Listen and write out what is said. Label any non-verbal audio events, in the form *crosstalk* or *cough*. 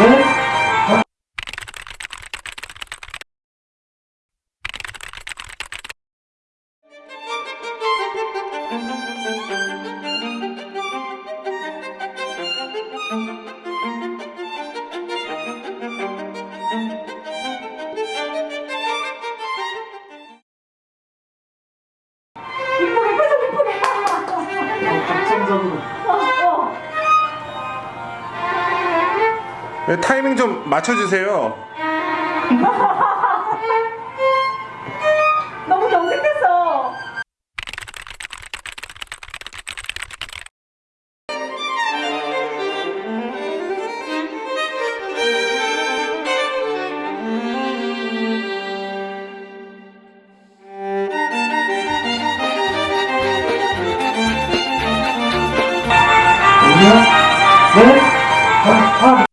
네? 감성적으로 네, 타이밍 좀 맞춰주세요 *laughs* 너무 염색됐어 뭐냐? 네? 뭐? 네? 아, 아.